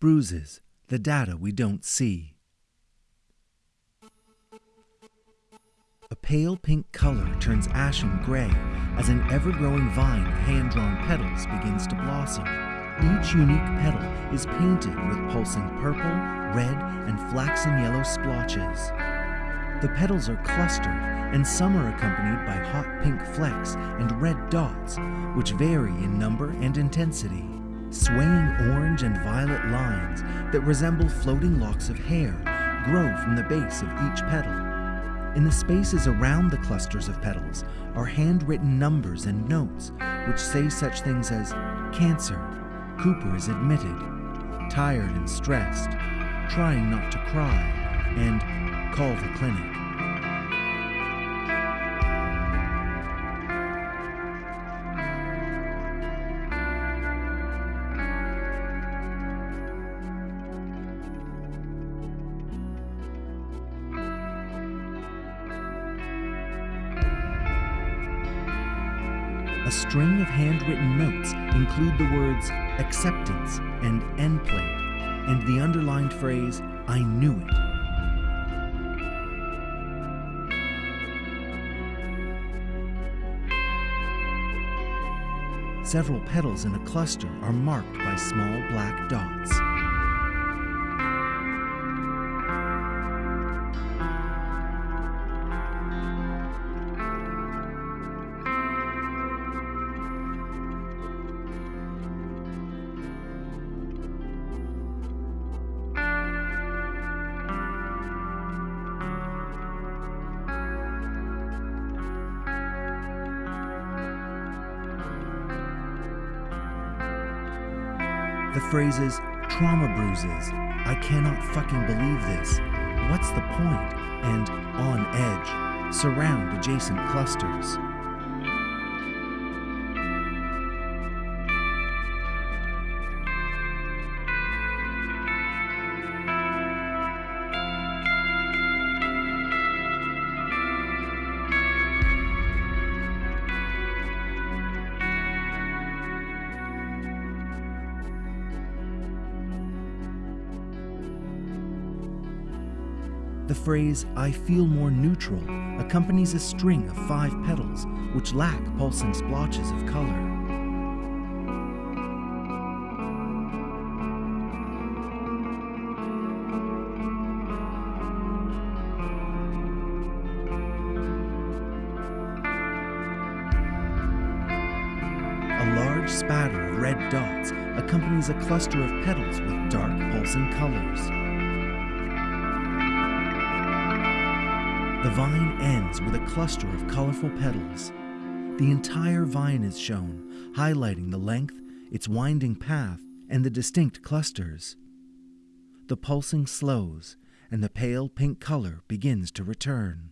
bruises, the data we don't see. A pale pink color turns ashen gray as an ever growing vine of hand drawn petals begins to blossom. Each unique petal is painted with pulsing purple, red, and flaxen yellow splotches. The petals are clustered, and some are accompanied by hot pink flecks and red dots, which vary in number and intensity. Swaying orange and violet lines that resemble floating locks of hair grow from the base of each petal. In the spaces around the clusters of petals are handwritten numbers and notes which say such things as Cancer, Cooper is admitted, tired and stressed, trying not to cry, and call the clinic. A string of handwritten notes include the words acceptance and Nplate, and the underlined phrase, I knew it. Several petals in a cluster are marked by small black dots. The phrases trauma bruises, I cannot fucking believe this, what's the point, and on edge. Surround adjacent clusters. The phrase, I feel more neutral, accompanies a string of five petals which lack pulsing splotches of color. A large spatter of red dots accompanies a cluster of petals with dark pulsing colors. The vine ends with a cluster of colorful petals. The entire vine is shown, highlighting the length, its winding path, and the distinct clusters. The pulsing slows, and the pale pink color begins to return.